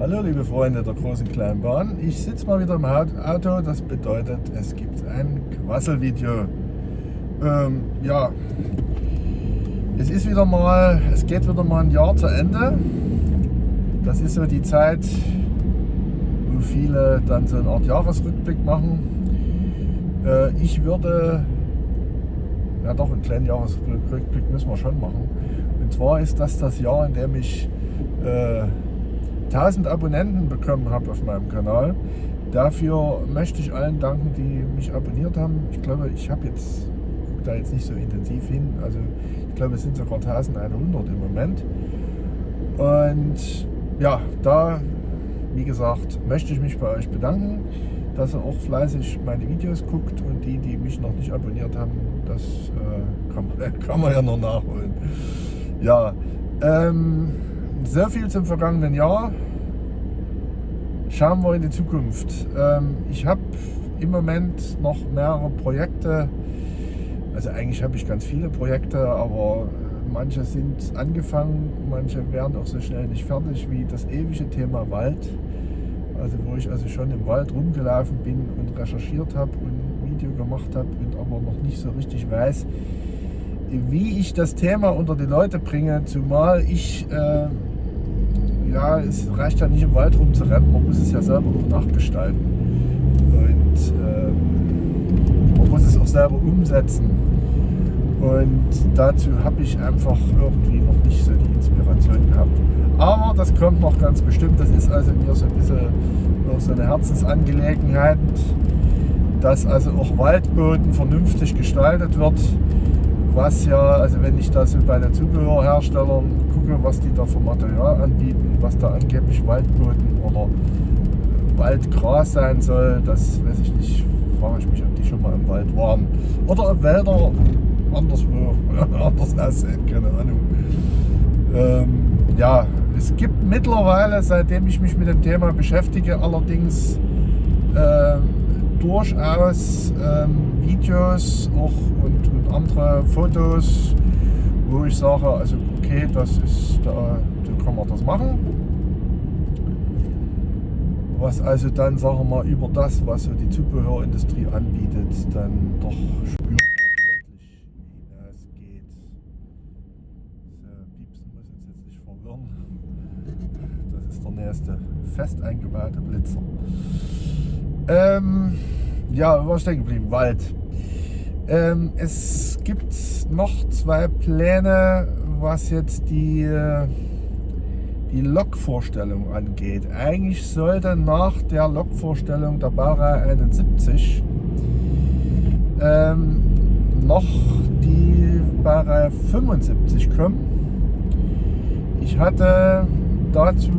Hallo liebe Freunde der großen kleinen Bahn. Ich sitze mal wieder im Auto, das bedeutet, es gibt ein Quasselvideo. Ähm, ja, es ist wieder mal, es geht wieder mal ein Jahr zu Ende. Das ist so die Zeit, wo viele dann so eine Art Jahresrückblick machen. Äh, ich würde, ja doch, einen kleinen Jahresrückblick müssen wir schon machen. Und zwar ist das das Jahr, in dem ich äh, 1000 Abonnenten bekommen habe auf meinem Kanal. Dafür möchte ich allen danken, die mich abonniert haben. Ich glaube, ich habe jetzt da jetzt nicht so intensiv hin. Also ich glaube, es sind sogar 1100 im Moment. Und ja, da, wie gesagt, möchte ich mich bei euch bedanken, dass ihr auch fleißig meine Videos guckt und die, die mich noch nicht abonniert haben, das äh, kann, man, kann man ja noch nachholen. Ja, ähm, sehr viel zum vergangenen Jahr. Schauen wir in die Zukunft. Ähm, ich habe im Moment noch mehrere Projekte. Also eigentlich habe ich ganz viele Projekte, aber manche sind angefangen, manche werden auch so schnell nicht fertig wie das ewige Thema Wald. Also wo ich also schon im Wald rumgelaufen bin und recherchiert habe und ein Video gemacht habe und aber noch nicht so richtig weiß, wie ich das Thema unter die Leute bringe, zumal ich äh, ja, es reicht ja nicht im Wald rumzurennen, man muss es ja selber noch nachgestalten. Und äh, man muss es auch selber umsetzen. Und dazu habe ich einfach irgendwie noch nicht so die Inspiration gehabt. Aber das kommt noch ganz bestimmt. Das ist also mir so ein bisschen noch so eine Herzensangelegenheit, dass also auch Waldboden vernünftig gestaltet wird was ja, also wenn ich da so bei den Zubehörherstellern gucke, was die da für Material anbieten, was da angeblich Waldboden oder Waldgras sein soll, das weiß ich nicht, frage ich mich, ob die schon mal im Wald waren. Oder ob Wälder anderswo anders aussehen, keine Ahnung. Ähm, ja, es gibt mittlerweile, seitdem ich mich mit dem Thema beschäftige, allerdings äh, durchaus ähm, Videos auch und, und, andere Fotos, wo ich sage, also okay, das ist da, so kann man das machen. Was also dann, sagen wir mal, über das, was so die Zubehörindustrie anbietet, dann doch spürbar deutlich hinausgeht. So, Piepsen muss uns jetzt nicht verwirren. Das ist der nächste fest eingebaute Blitzer. Ähm, ja, wo war stehen geblieben? Wald. Ähm, es gibt noch zwei Pläne, was jetzt die, äh, die Lokvorstellung angeht. Eigentlich sollte nach der Lokvorstellung der Baureihe 71 ähm, noch die Baureihe 75 kommen. Ich hatte dazu,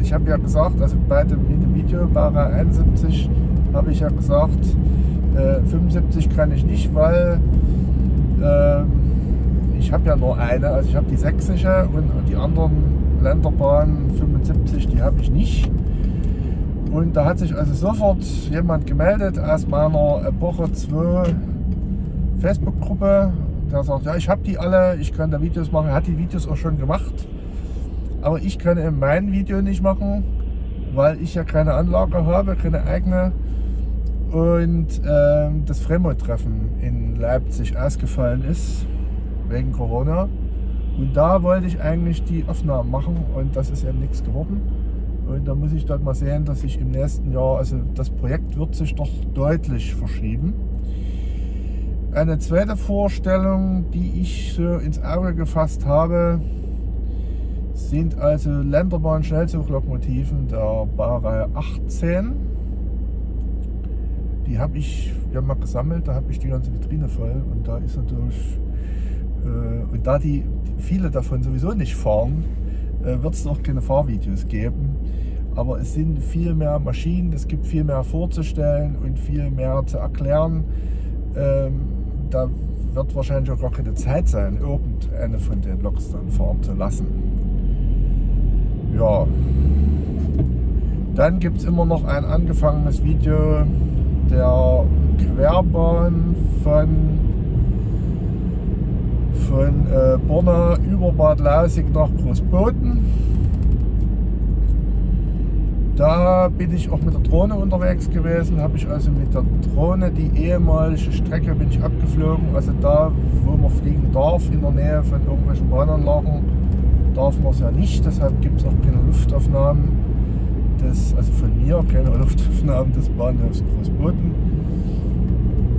ich habe ja gesagt, also bei dem Video Baureihe 71 habe ich ja gesagt, äh, 75 kann ich nicht, weil äh, ich habe ja nur eine, also ich habe die sächsische und die anderen Länderbahnen 75, die habe ich nicht. Und da hat sich also sofort jemand gemeldet aus meiner Epoche 2 Facebook-Gruppe, der sagt, ja ich habe die alle, ich kann da Videos machen, hat die Videos auch schon gemacht. Aber ich kann eben mein Video nicht machen, weil ich ja keine Anlage habe, keine eigene und ähm, das Fremont-Treffen in Leipzig ausgefallen ist wegen Corona. Und da wollte ich eigentlich die Aufnahmen machen und das ist eben nichts geworden. Und da muss ich dann mal sehen, dass ich im nächsten Jahr, also das Projekt wird sich doch deutlich verschieben. Eine zweite Vorstellung, die ich so ins Auge gefasst habe, sind also Länderbahn-Schnellzuglokomotiven der Baureihe 18 die habe ich ja mal gesammelt, da habe ich die ganze Vitrine voll und da ist natürlich, äh, und da die viele davon sowieso nicht fahren, äh, wird es noch keine Fahrvideos geben. Aber es sind viel mehr Maschinen, es gibt viel mehr vorzustellen und viel mehr zu erklären. Ähm, da wird wahrscheinlich auch gar keine Zeit sein, irgendeine von den Loks dann fahren zu lassen. Ja. Dann gibt es immer noch ein angefangenes Video der Querbahn von, von äh, Borna über Bad Lausig nach Großboden. Da bin ich auch mit der Drohne unterwegs gewesen, habe ich also mit der Drohne die ehemalige Strecke bin ich abgeflogen, also da, wo man fliegen darf, in der Nähe von irgendwelchen Bahnanlagen, darf man es ja nicht, deshalb gibt es auch keine Luftaufnahmen, des, also von mir keine Luftaufnahmen des Bahnhofs Großboden.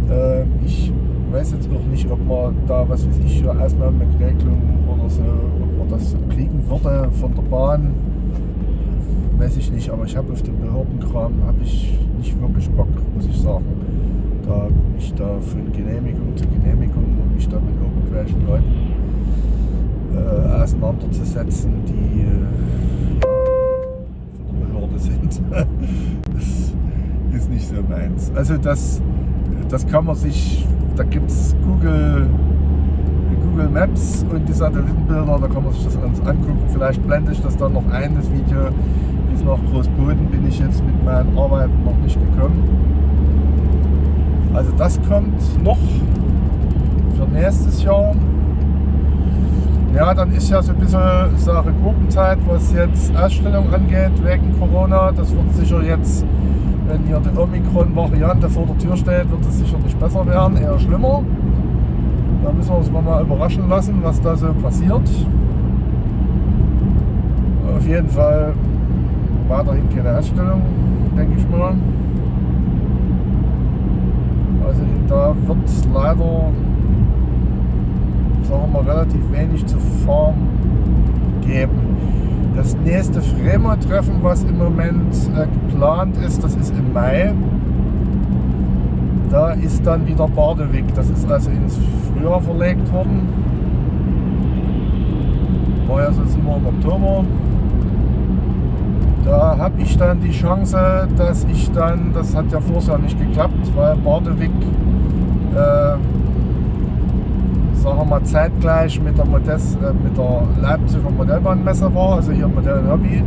Äh, ich weiß jetzt auch nicht, ob man da, was weiß ich, Ausnahmeregelungen oder so, ob man das kriegen würde von der Bahn weiß ich nicht, aber ich habe auf den Behördenkram habe ich nicht wirklich Bock, muss ich sagen. Da mich da von Genehmigung zu Genehmigung und mich da mit irgendwelchen Leuten äh, auseinanderzusetzen, die äh, von der Behörde sind. das ist nicht so meins. Also das, das kann man sich, da gibt es Google Google Maps und die Satellitenbilder, da kann man sich das alles angucken. Vielleicht blende ich das dann noch ein, das Video bis nach Großboden bin ich jetzt mit meinen Arbeiten noch nicht gekommen. Also das kommt noch für nächstes Jahr. Ja, dann ist ja so ein bisschen Sache Gurkenzeit, was jetzt Ausstellung angeht, wegen Corona. Das wird sicher jetzt, wenn hier die Omikron-Variante vor der Tür steht, wird es sicher nicht besser werden, eher schlimmer. Da müssen wir uns mal überraschen lassen, was da so passiert. Auf jeden Fall weiterhin keine Ausstellung, denke ich mal. Also da wird es leider, sagen wir relativ wenig zu fahren geben. Das nächste Fremo-Treffen, was im Moment äh, geplant ist, das ist im Mai. Da ist dann wieder Badewig. Das ist also ins Frühjahr verlegt worden. Ja sonst immer im Oktober. Da habe ich dann die Chance, dass ich dann, das hat ja vorher nicht geklappt, weil Bardewig, äh, sagen wir mal, zeitgleich mit der, Modest, äh, mit der Leipziger Modellbahnmesse war, also hier Modell Hobby,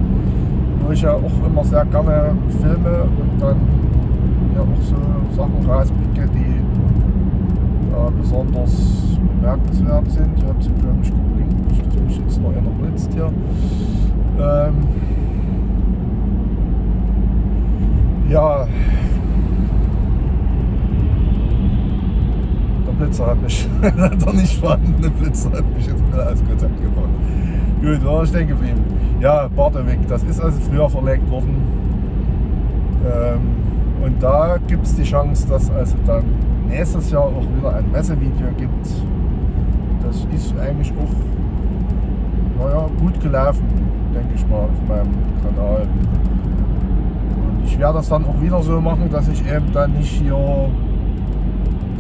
wo ich ja auch immer sehr gerne filme und dann ja auch so Sachen rauspicke, die äh, besonders bemerkenswert sind. Hier hat sie, glaube ich, geblinkt, nicht, dass mich jetzt noch einer blitzt hier. Ähm, Ja. Blitzer hat mich, der nicht vorhandene Blitzer hat mich jetzt wieder aus Kontakt gebracht. Gut, war ich stehen geblieben. Ja, Barteweg, das ist also früher verlegt worden. Ähm, und da gibt es die Chance, dass also dann nächstes Jahr auch wieder ein Messevideo gibt. Das ist eigentlich auch naja, gut gelaufen, denke ich mal, auf meinem Kanal ich werde das dann auch wieder so machen, dass ich eben dann nicht hier,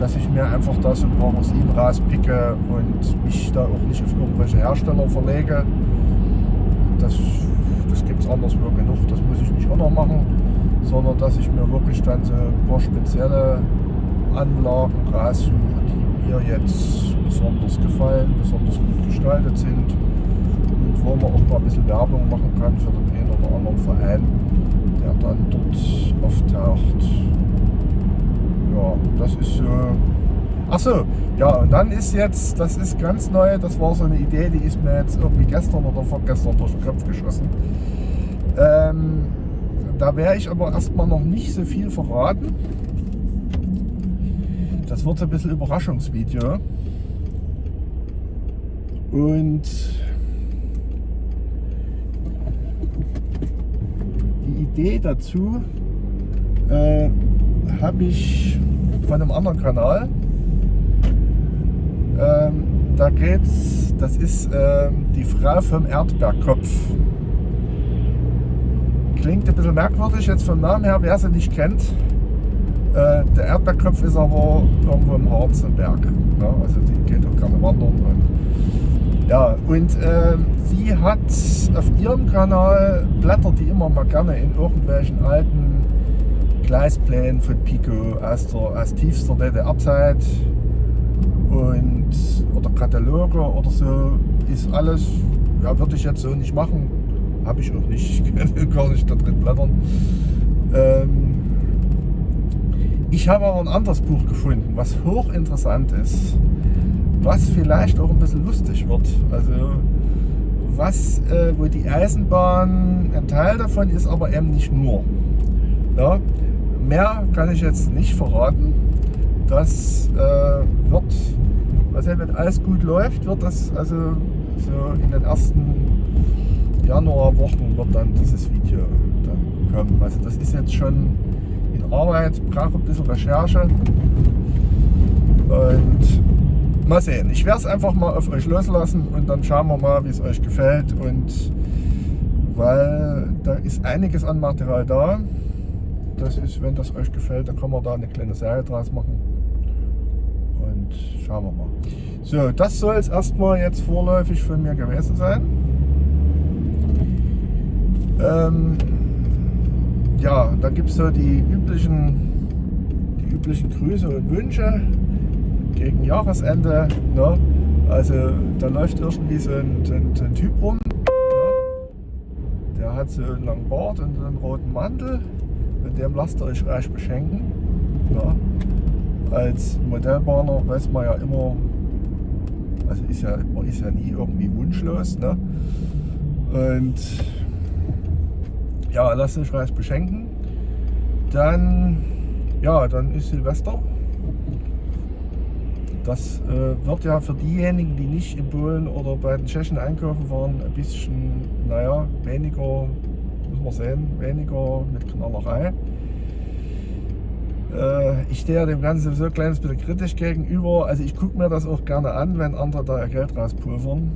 dass ich mir einfach da so ein paar Rosinen rauspicke und mich da auch nicht auf irgendwelche Hersteller verlege. Das, das gibt es anderswo genug, das muss ich nicht auch noch machen, sondern dass ich mir wirklich dann so ein paar spezielle Anlagen raussuche, die mir jetzt besonders gefallen, besonders gut gestaltet sind und wo man auch mal ein bisschen Werbung machen kann für den einen oder anderen Verein der dann dort auftaucht. Ja, das ist. Äh Achso, ja, und dann ist jetzt, das ist ganz neu, das war so eine Idee, die ist mir jetzt irgendwie gestern oder vorgestern durch den Kopf geschossen. Ähm, da werde ich aber erstmal noch nicht so viel verraten. Das wird so ein bisschen Überraschungsvideo. Und Idee dazu äh, habe ich von einem anderen Kanal. Ähm, da geht's, das ist äh, die Frau vom Erdbeerkopf. Klingt ein bisschen merkwürdig jetzt vom Namen her, wer sie nicht kennt. Äh, der Erdbeerkopf ist aber irgendwo im Harz im Berg. Ja, also die geht auch gerne wandern. Und, ja, und äh, sie hat auf ihrem Kanal, blättert die immer mal gerne in irgendwelchen alten Gleisplänen von Pico aus, der, aus tiefster DDR-Zeit und oder Kataloge oder so, ist alles, ja, würde ich jetzt so nicht machen, habe ich auch nicht, ich kann gar nicht da drin blättern. Ähm, ich habe aber ein anderes Buch gefunden, was hochinteressant ist, was vielleicht auch ein bisschen lustig wird. Also was, äh, wo die Eisenbahn ein Teil davon ist, aber eben nicht nur. Ja, mehr kann ich jetzt nicht verraten. Das äh, wird, also wenn alles gut läuft, wird das also so in den ersten Januarwochen wird dann dieses Video dann kommen. Also das ist jetzt schon in Arbeit, brauche ein bisschen Recherche und mal sehen. Ich werde es einfach mal auf euch loslassen und dann schauen wir mal, wie es euch gefällt und weil da ist einiges an Material da. Das ist, wenn das euch gefällt, dann kann man da eine kleine Serie draus machen. Und schauen wir mal. So, das soll es erstmal jetzt vorläufig von mir gewesen sein. Ähm, ja, da gibt es so die üblichen, die üblichen Grüße und Wünsche gegen Jahresende. Ne? Also da läuft irgendwie so ein, ein, ein Typ rum. Ne? Der hat so einen langen Bart und einen roten Mantel. Mit dem lasst ihr euch reich beschenken. Ne? Als Modellbahner weiß man ja immer, also ist ja, man ist ja nie irgendwie wunschlos. Ne? Und ja, lasst euch reich beschenken. Dann, ja, dann ist Silvester. Das äh, wird ja für diejenigen, die nicht in Polen oder bei den Tschechen einkaufen waren, ein bisschen, naja, weniger, muss man sehen, weniger mit Knallerei. Äh, ich stehe dem Ganzen so ein kleines bisschen kritisch gegenüber. Also ich gucke mir das auch gerne an, wenn andere da ihr Geld rauspulvern.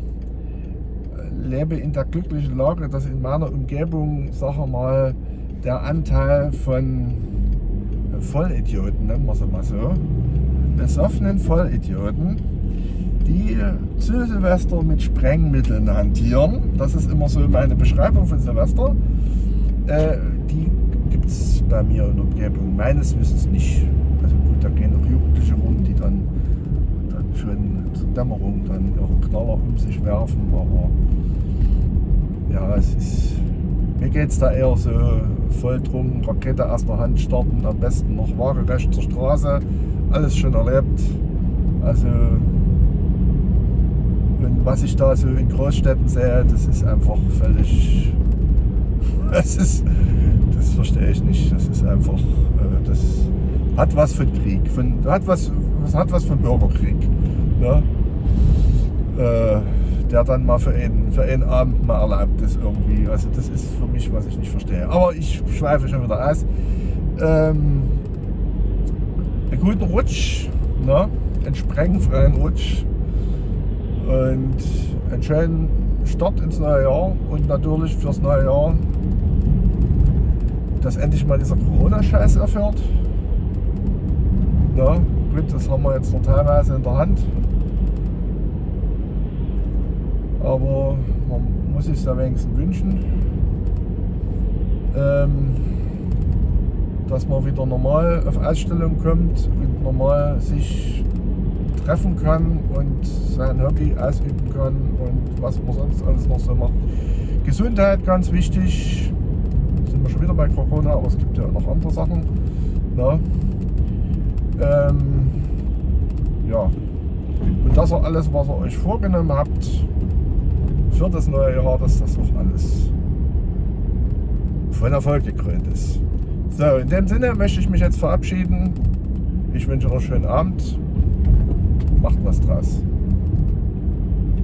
Lebe in der glücklichen Lage, dass in meiner Umgebung, sag mal, der Anteil von Vollidioten, nennen wir sie mal so, besoffenen Vollidioten, die zu Silvester mit Sprengmitteln hantieren, das ist immer so meine Beschreibung von Silvester, äh, die gibt es bei mir in der Umgebung meines Wissens nicht. Also gut, da gehen noch Jugendliche rum, die dann, dann schon zur Dämmerung dann ihre Knaller um sich werfen, aber ja, es ist, mir geht es da eher so voll drum, Rakete aus der Hand starten, am besten noch waagerecht zur Straße, alles schon erlebt. Also was ich da so in Großstädten sehe, das ist einfach völlig, das ist, das verstehe ich nicht. Das ist einfach, äh, das hat was von Krieg, von, hat was, hat was von Bürgerkrieg. Ne? Äh, der dann mal für einen, für einen Abend mal erlaubt ist irgendwie. Also das ist für mich, was ich nicht verstehe. Aber ich schweife schon wieder aus. Ähm, einen guten Rutsch, ne? einen sprengenfreien Rutsch und einen schönen Start ins neue Jahr und natürlich fürs neue Jahr, dass endlich mal dieser Corona-Scheiß erfährt. Na, gut, das haben wir jetzt noch teilweise in der Hand. Aber man muss es ja wenigstens wünschen, ähm, dass man wieder normal auf Ausstellung kommt und normal sich treffen kann und sein Hobby ausüben kann und was man sonst alles noch so macht. Gesundheit ganz wichtig. Sind wir schon wieder bei Corona, aber es gibt ja noch andere Sachen. Na? Ähm, ja. Und das auch alles, was ihr euch vorgenommen habt für das neue Jahr, dass das auch alles von Erfolg gekrönt ist. So, in dem Sinne möchte ich mich jetzt verabschieden. Ich wünsche noch einen schönen Abend. Macht was draus.